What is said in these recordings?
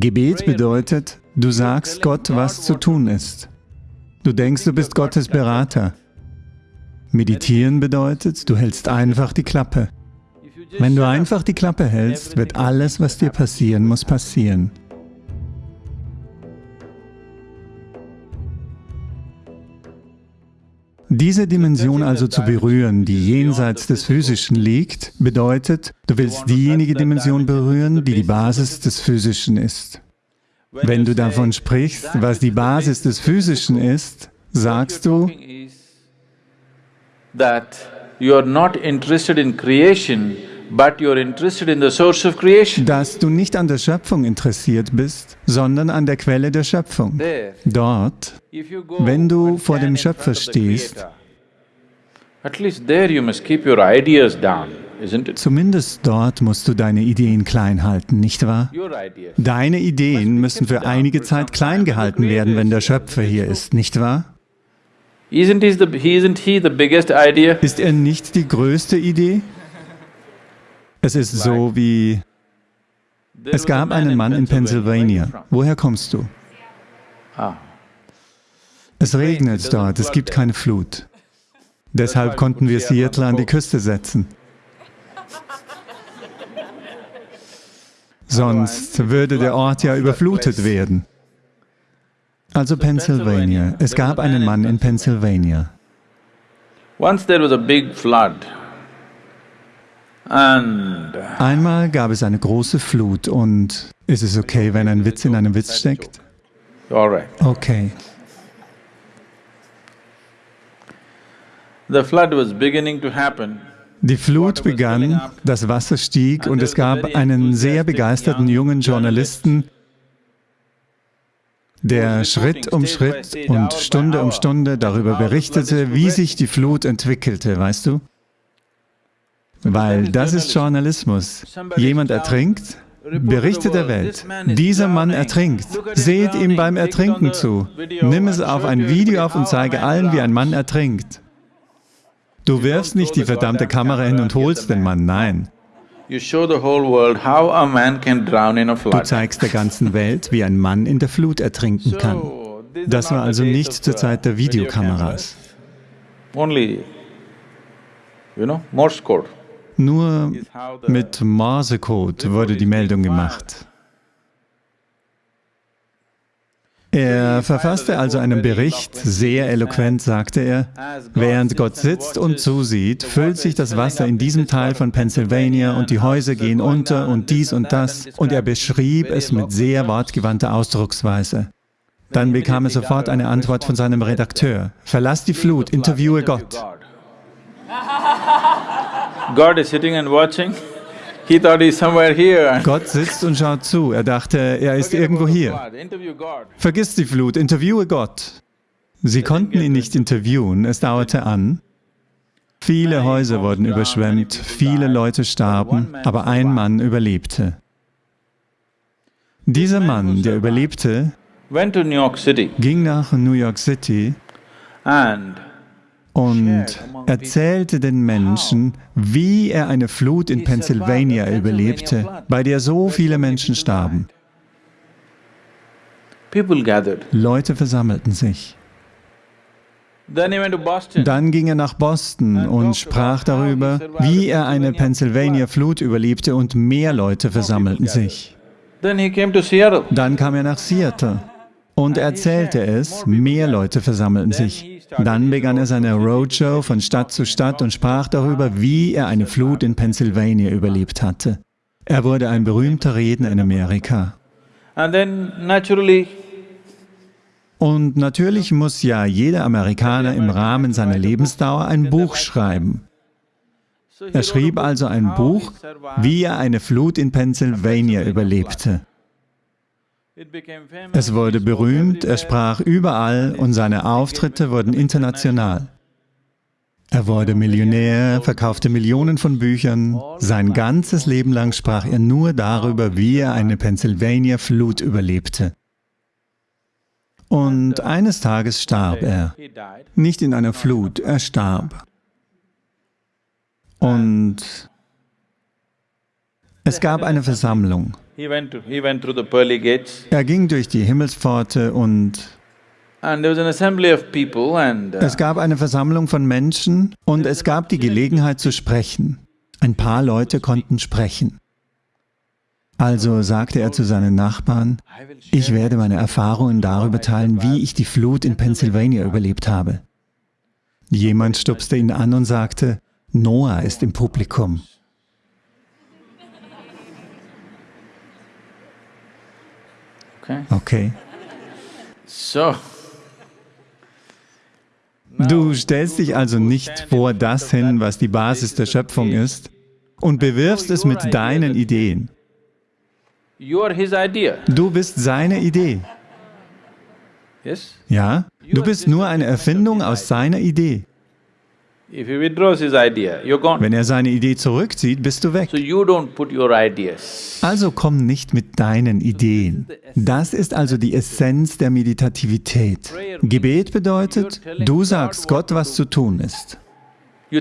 Gebet bedeutet, du sagst Gott, was zu tun ist. Du denkst, du bist Gottes Berater. Meditieren bedeutet, du hältst einfach die Klappe. Wenn du einfach die Klappe hältst, wird alles, was dir passieren muss, passieren. Diese Dimension also zu berühren, die jenseits des Physischen liegt, bedeutet, du willst diejenige Dimension berühren, die die Basis des Physischen ist. Wenn du davon sprichst, was die Basis des Physischen ist, sagst du, that you are not interested in creation, but you are interested in the source of creation. dass du nicht an der Schöpfung interessiert bist, sondern an der Quelle der Schöpfung. Dort, wenn du vor dem Schöpfer stehst, zumindest dort musst du deine Ideen klein halten, nicht wahr? Deine Ideen müssen für einige Zeit klein gehalten werden, wenn der Schöpfer hier ist, nicht wahr? Ist er nicht die größte Idee? Es ist so wie, es gab einen Mann in Pennsylvania. Woher kommst du? Ah, Es regnet dort, es gibt keine Flut. Deshalb konnten wir Seattle an die Küste setzen. Sonst würde der Ort ja überflutet werden. Also Pennsylvania. Es gab einen Mann in Pennsylvania. once there was a big flood Einmal gab es eine große Flut und ist es okay, wenn ein Witz in einem Witz steckt? Okay. Die Flut begann, das Wasser stieg und es gab einen sehr begeisterten jungen Journalisten, der Schritt um Schritt und Stunde um Stunde darüber berichtete, wie sich die Flut entwickelte, weißt du? Weil das ist Journalismus. Jemand ertrinkt, berichtet der Welt. Dieser Mann ertrinkt. Seht ihm beim Ertrinken zu. Nimm es auf ein Video auf und zeige allen, wie ein Mann ertrinkt. Du wirfst nicht die verdammte Kamera hin und holst den Mann, nein. Du zeigst der ganzen Welt, wie ein Mann in der Flut ertrinken kann. Das war also nicht zur Zeit der Videokameras. Only, you know, Morse code. Nur mit Morsecode wurde die Meldung gemacht. Er verfasste also einen Bericht, sehr eloquent sagte er, während Gott sitzt und zusieht, füllt sich das Wasser in diesem Teil von Pennsylvania und die Häuser gehen unter und dies und das und er beschrieb es mit sehr wortgewandter Ausdrucksweise. Dann bekam er sofort eine Antwort von seinem Redakteur. Verlass die Flut, interviewe Gott. God is sitting and watching. He thought he's somewhere here. Gott sitzt und schaut zu. Er dachte, er ist irgendwo hier. Vergiss die Flut, interviewe Gott. Sie konnten ihn nicht interviewen, es dauerte an. Viele Häuser wurden überschwemmt, viele Leute starben, aber ein Mann überlebte. Dieser Mann, der überlebte, ging nach New York City and und erzählte den Menschen, wie er eine Flut in Pennsylvania überlebte, bei der so viele Menschen starben. Leute versammelten sich. Dann ging er nach Boston und sprach darüber, wie er eine Pennsylvania-Flut überlebte und mehr Leute versammelten sich. Dann kam er nach Seattle und erzählte es, mehr Leute versammelten sich. Dann begann er seine Roadshow von Stadt zu Stadt und sprach darüber, wie er eine Flut in Pennsylvania überlebt hatte. Er wurde ein berühmter Redner in Amerika. Und natürlich muss ja jeder Amerikaner im Rahmen seiner Lebensdauer ein Buch schreiben. Er schrieb also ein Buch, wie er eine Flut in Pennsylvania überlebte. Es wurde berühmt, er sprach überall und seine Auftritte wurden international. Er wurde Millionär, verkaufte Millionen von Büchern. Sein ganzes Leben lang sprach er nur darüber, wie er eine Pennsylvania-Flut überlebte. Und eines Tages starb er. Nicht in einer Flut, er starb. Und es gab eine Versammlung. Er ging durch die Himmelspforte und uh, es gab eine Versammlung von Menschen und es gab die Gelegenheit zu sprechen. Ein paar Leute konnten sprechen. Also sagte er zu seinen Nachbarn, ich werde meine Erfahrungen darüber teilen, wie ich die Flut in Pennsylvania überlebt habe. Jemand stupste ihn an und sagte, Noah ist im Publikum. Okay. So. Du stellst dich also nicht vor das hin, was die Basis der Schöpfung ist, und bewirfst es mit deinen Ideen. Du bist seine Idee. Ja? Du bist nur eine Erfindung aus seiner Idee. Wenn er seine Idee zurückzieht, bist du weg. Also komm nicht mit deinen Ideen. Das ist also die Essenz der Meditativität. Gebet bedeutet, du sagst Gott, was zu tun ist. Du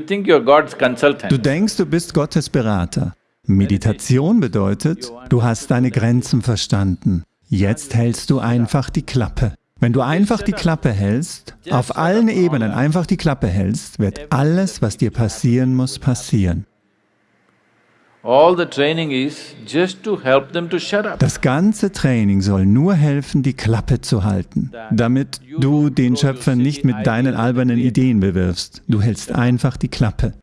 denkst, du bist Gottes Berater. Meditation bedeutet, du hast deine Grenzen verstanden. Jetzt hältst du einfach die Klappe. Wenn du einfach die Klappe hältst, auf allen Ebenen einfach die Klappe hältst, wird alles, was dir passieren muss, passieren. Das ganze Training soll nur helfen, die Klappe zu halten, damit du den Schöpfer nicht mit deinen albernen Ideen bewirfst. Du hältst einfach die Klappe.